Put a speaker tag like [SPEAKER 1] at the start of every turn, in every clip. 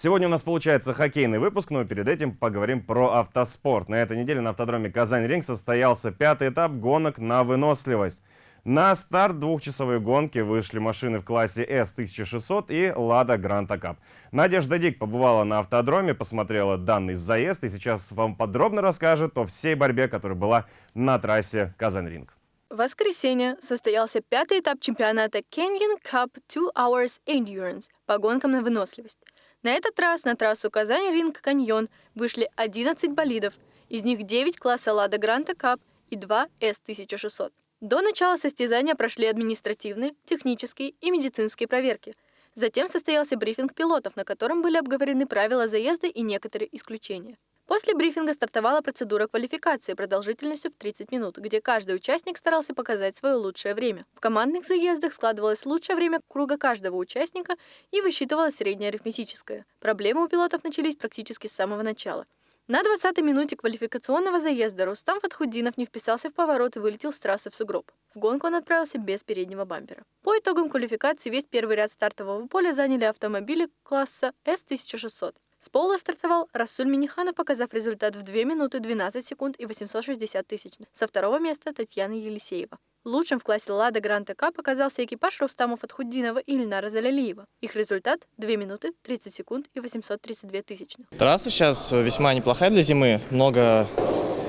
[SPEAKER 1] Сегодня у нас получается хоккейный выпуск, но перед этим поговорим про автоспорт. На этой неделе на автодроме Казань-Ринг состоялся пятый этап гонок на выносливость. На старт двухчасовой гонки вышли машины в классе S1600 и Lada Granta Cup. Надежда Дик побывала на автодроме, посмотрела данный заезд и сейчас вам подробно расскажет о всей борьбе, которая была на трассе Казань-Ринг.
[SPEAKER 2] В воскресенье состоялся пятый этап чемпионата Canyon Cup 2 Hours Endurance по гонкам на выносливость. На этот раз на трассу Казань-Ринг-Каньон вышли 11 болидов, из них 9 класса Lada Granta Cup и 2 S1600. До начала состязания прошли административные, технические и медицинские проверки. Затем состоялся брифинг пилотов, на котором были обговорены правила заезда и некоторые исключения. После брифинга стартовала процедура квалификации продолжительностью в 30 минут, где каждый участник старался показать свое лучшее время. В командных заездах складывалось лучшее время круга каждого участника и высчитывалось среднее арифметическое. Проблемы у пилотов начались практически с самого начала. На 20-й минуте квалификационного заезда Рустам Фатхуддинов не вписался в поворот и вылетел с трассы в сугроб. В гонку он отправился без переднего бампера. По итогам квалификации весь первый ряд стартового поля заняли автомобили класса S1600. С пола стартовал Расуль Миниханов, показав результат в 2 минуты 12 секунд и 860 тысячных. Со второго места Татьяна Елисеева. Лучшим в классе «Лада Гранта Кап» оказался экипаж Рустама Фатхуддинова и Ильнара Залялиева. Их результат – 2 минуты 30 секунд и 832 тысячных.
[SPEAKER 3] Трасса сейчас весьма неплохая для зимы. Много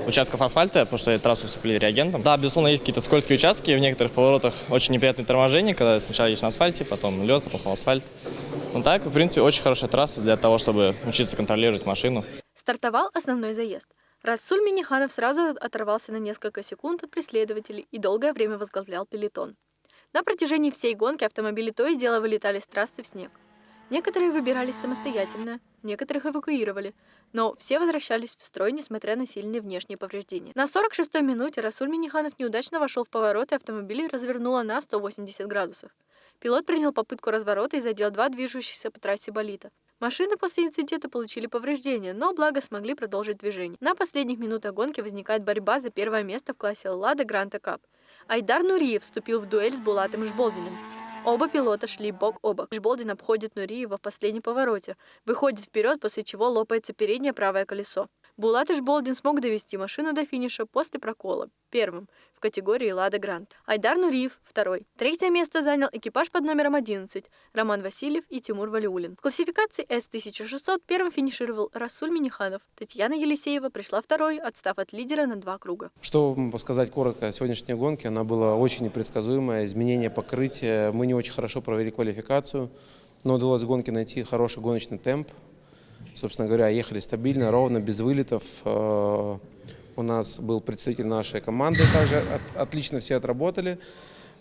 [SPEAKER 3] участков асфальта, потому что трассу усыпали реагентом. Да, безусловно, есть какие-то скользкие участки, в некоторых поворотах очень неприятные торможения, когда сначала едешь на асфальте, потом лед, потом снова асфальт. Ну так, в принципе, очень хорошая трасса для того, чтобы учиться контролировать машину.
[SPEAKER 2] Стартовал основной заезд. Расуль Миниханов сразу оторвался на несколько секунд от преследователей и долгое время возглавлял пелетон. На протяжении всей гонки автомобили то и дело вылетали с трассы в снег. Некоторые выбирались самостоятельно, некоторых эвакуировали, но все возвращались в строй, несмотря на сильные внешние повреждения. На 46-й минуте Расуль Миниханов неудачно вошел в поворот, и автомобиль развернуло на 180 градусов. Пилот принял попытку разворота и задел два движущихся по трассе болита. Машины после инцидента получили повреждения, но благо смогли продолжить движение. На последних минутах гонки возникает борьба за первое место в классе «Лада Гранта Кап». Айдар Нуриев вступил в дуэль с Булатом Жболдиным. Оба пилота шли бок о бок. Жболдин обходит Нуриева в последнем повороте, выходит вперед, после чего лопается переднее правое колесо. Булат Ишболдин смог довести машину до финиша после прокола, первым, в категории «Лада Грант». Айдар Нуриев – второй. Третье место занял экипаж под номером 11 – Роман Васильев и Тимур Валиулин. В классификации С-1600 первым финишировал Расуль Миниханов. Татьяна Елисеева пришла второй, отстав от лидера на два круга.
[SPEAKER 4] Что сказать коротко о сегодняшней гонке, она была очень непредсказуемая, изменение покрытия. Мы не очень хорошо провели квалификацию, но удалось в гонке найти хороший гоночный темп, Собственно говоря, ехали стабильно, ровно, без вылетов. Э, у нас был представитель нашей команды, также отлично все отработали.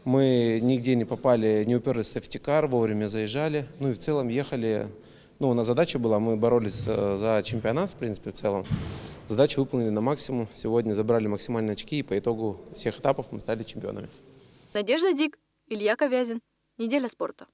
[SPEAKER 4] Мы нигде не попали, не уперлись в сефтикар, вовремя заезжали. Ну и в целом ехали, ну у нас задача была, мы боролись э, за чемпионат, в принципе, в целом. Задачу выполнили на максимум. Сегодня забрали максимальные очки, и по итогу всех этапов мы стали чемпионами.
[SPEAKER 2] Надежда Дик, Илья Ковязин. Неделя спорта.